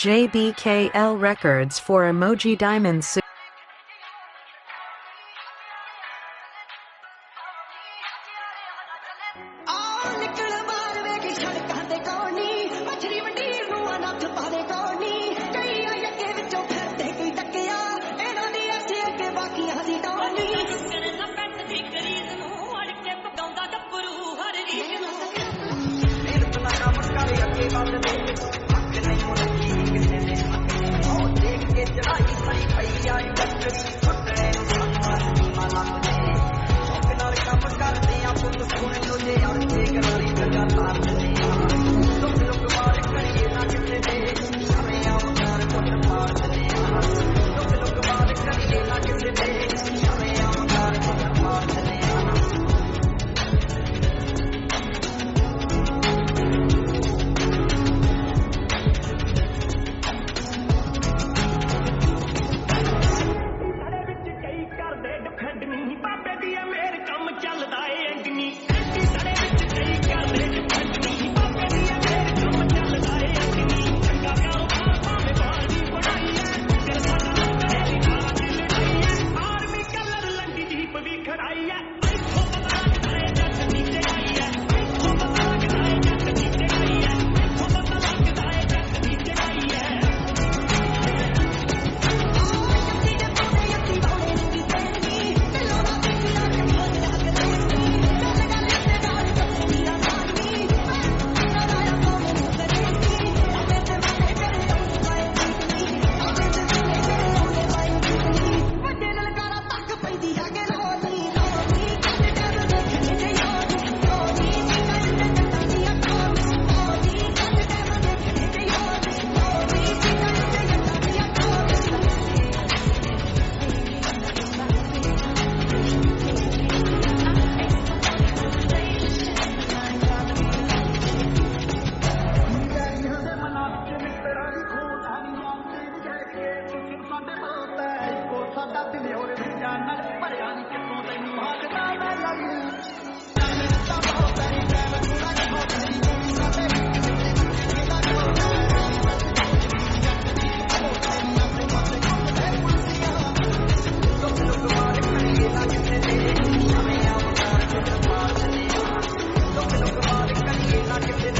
JBKL Records for Emoji Diamond Suit. Oh, Rocket